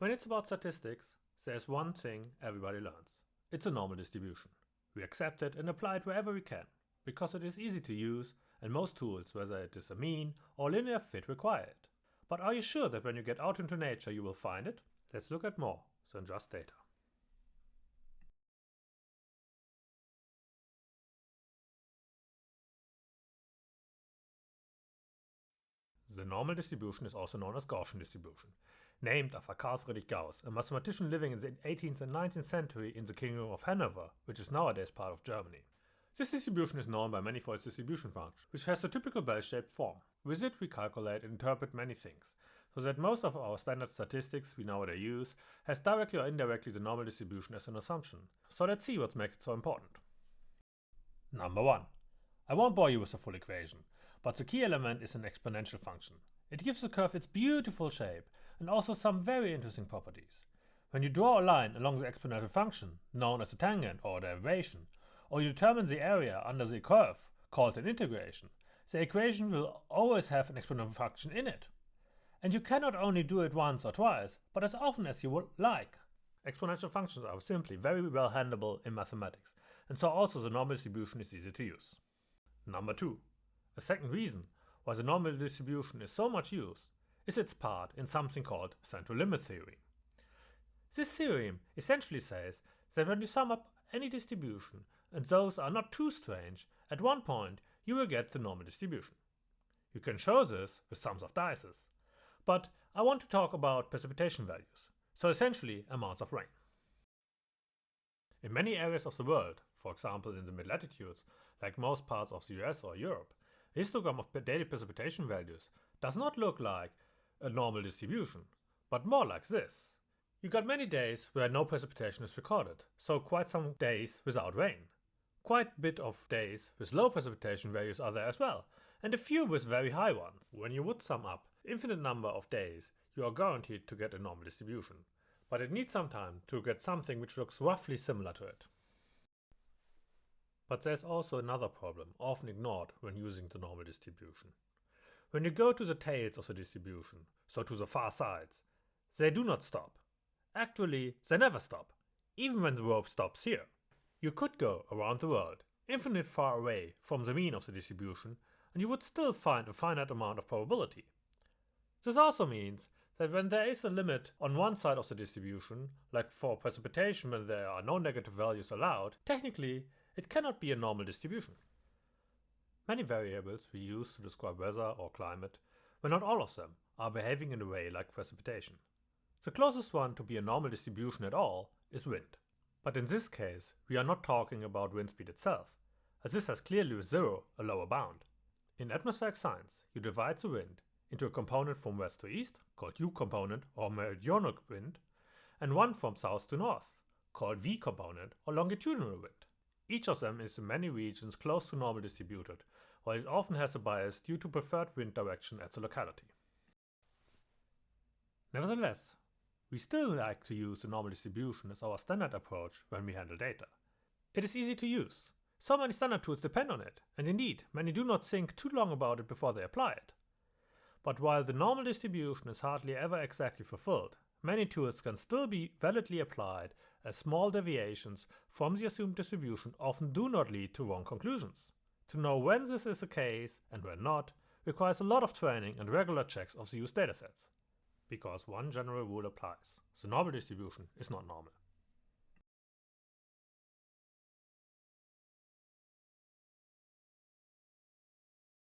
When it's about statistics, there's one thing everybody learns. It's a normal distribution. We accept it and apply it wherever we can, because it is easy to use and most tools, whether it is a mean or linear fit, require it. But are you sure that when you get out into nature you will find it? Let's look at more than just data. The normal distribution is also known as Gaussian distribution, named after Carl Friedrich Gauss, a mathematician living in the 18th and 19th century in the Kingdom of Hanover, which is nowadays part of Germany. This distribution is known by many for its distribution function, which has a typical bell-shaped form. With it we calculate and interpret many things, so that most of our standard statistics we nowadays use has directly or indirectly the normal distribution as an assumption. So let's see what makes it so important. Number 1. I won't bore you with the full equation, but the key element is an exponential function. It gives the curve its beautiful shape and also some very interesting properties. When you draw a line along the exponential function, known as a tangent or derivation, or you determine the area under the curve, called an integration, the equation will always have an exponential function in it. And you cannot only do it once or twice, but as often as you would like. Exponential functions are simply very well handleable in mathematics, and so also the normal distribution is easy to use. Number 2. A second reason why the normal distribution is so much used is its part in something called central limit theorem. This theorem essentially says that when you sum up any distribution and those are not too strange, at one point you will get the normal distribution. You can show this with sums of dices, but I want to talk about precipitation values, so essentially amounts of rain. In many areas of the world, for example in the mid-latitudes, like most parts of the US or Europe, histogram of daily precipitation values does not look like a normal distribution, but more like this. You got many days where no precipitation is recorded, so quite some days without rain. Quite a bit of days with low precipitation values are there as well, and a few with very high ones. When you would sum up infinite number of days, you are guaranteed to get a normal distribution, but it needs some time to get something which looks roughly similar to it. But there's also another problem, often ignored when using the normal distribution. When you go to the tails of the distribution, so to the far sides, they do not stop. Actually, they never stop, even when the rope stops here. You could go around the world, infinite far away from the mean of the distribution, and you would still find a finite amount of probability. This also means that when there is a limit on one side of the distribution, like for precipitation when there are no negative values allowed, technically it cannot be a normal distribution. Many variables we use to describe weather or climate, but not all of them, are behaving in a way like precipitation. The closest one to be a normal distribution at all is wind. But in this case, we are not talking about wind speed itself, as this has clearly zero a lower bound. In atmospheric science, you divide the wind into a component from west to east, called U component or meridional wind, and one from south to north, called V component or longitudinal wind. Each of them is in many regions close to normal distributed, while it often has a bias due to preferred wind direction at the locality. Nevertheless, we still like to use the normal distribution as our standard approach when we handle data. It is easy to use. So many standard tools depend on it, and indeed, many do not think too long about it before they apply it. But while the normal distribution is hardly ever exactly fulfilled, many tools can still be validly applied as small deviations from the assumed distribution often do not lead to wrong conclusions. To know when this is the case and when not requires a lot of training and regular checks of the used datasets. Because one general rule applies. The normal distribution is not normal.